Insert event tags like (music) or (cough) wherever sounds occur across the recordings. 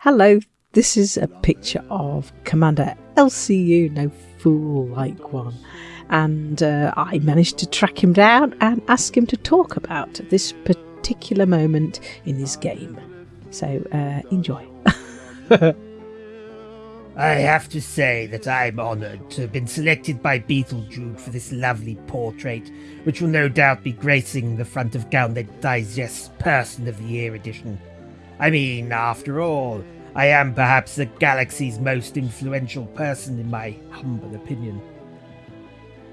Hello, this is a picture of Commander LCU, no fool like one. And uh, I managed to track him down and ask him to talk about this particular moment in his game. So uh, enjoy. (laughs) I have to say that I'm honoured to have been selected by Beetlejude for this lovely portrait, which will no doubt be gracing the front of Gauntlet Digest's Person of the Year edition. I mean, after all, I am perhaps the galaxy's most influential person in my humble opinion.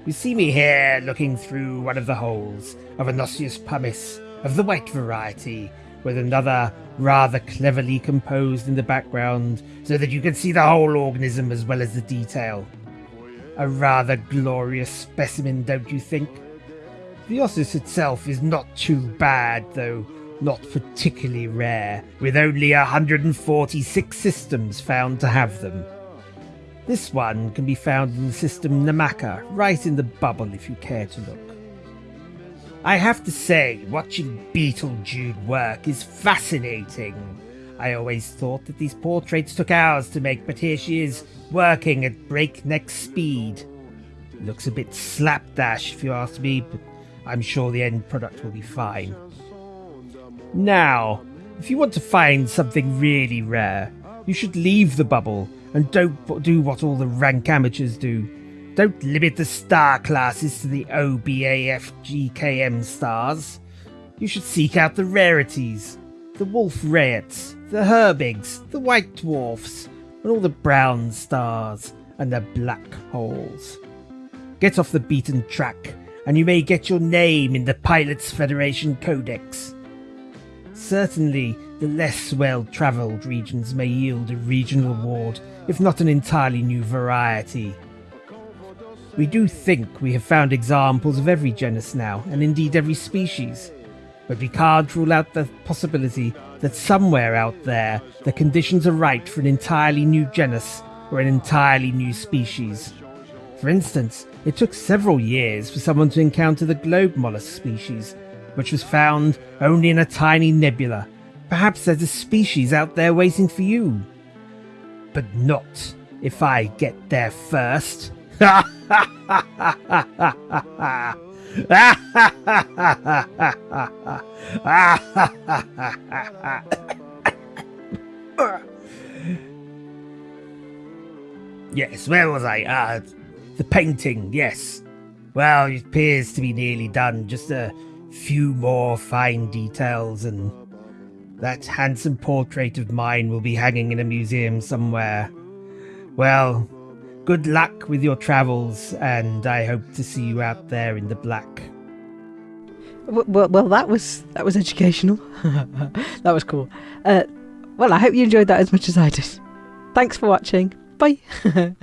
You see me here looking through one of the holes of an osseus pumice of the white variety, with another rather cleverly composed in the background so that you can see the whole organism as well as the detail. A rather glorious specimen, don't you think? The osseus itself is not too bad, though not particularly rare, with only 146 systems found to have them. This one can be found in the system Namaka, right in the bubble if you care to look. I have to say, watching Beetlejude work is fascinating. I always thought that these portraits took hours to make, but here she is, working at breakneck speed. Looks a bit slapdash if you ask me, but I'm sure the end product will be fine. Now, if you want to find something really rare, you should leave the bubble and don't do what all the rank amateurs do don't limit the star classes to the OBAFGKM stars. You should seek out the rarities, the wolf rayets, the herbigs, the white dwarfs, and all the brown stars and the black holes. Get off the beaten track, and you may get your name in the Pilots Federation Codex. Certainly, the less well travelled regions may yield a regional award, if not an entirely new variety. We do think we have found examples of every genus now, and indeed every species. But we can't rule out the possibility that somewhere out there the conditions are right for an entirely new genus or an entirely new species. For instance, it took several years for someone to encounter the globe mollusk species, which was found only in a tiny nebula. Perhaps there's a species out there waiting for you. But not if I get there first. (laughs) yes, where was I? Ah, uh, the painting, yes. Well, it appears to be nearly done. Just a few more fine details, and that handsome portrait of mine will be hanging in a museum somewhere. Well, Good luck with your travels, and I hope to see you out there in the black. Well, well, that was that was educational. (laughs) that was cool. Uh, well, I hope you enjoyed that as much as I did. Thanks for watching. Bye. (laughs)